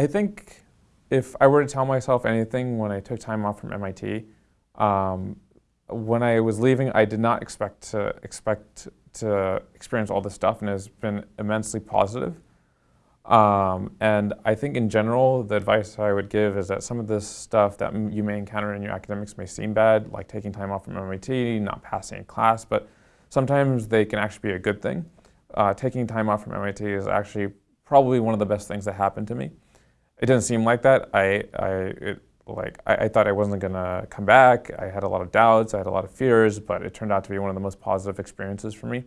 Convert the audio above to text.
I think if I were to tell myself anything when I took time off from MIT, um, when I was leaving, I did not expect to expect to experience all this stuff, and it's been immensely positive. Um, and I think in general, the advice I would give is that some of this stuff that you may encounter in your academics may seem bad, like taking time off from MIT, not passing a class, but sometimes they can actually be a good thing. Uh, taking time off from MIT is actually probably one of the best things that happened to me. It didn't seem like that. I, I, it, like, I, I thought I wasn't gonna come back. I had a lot of doubts, I had a lot of fears, but it turned out to be one of the most positive experiences for me.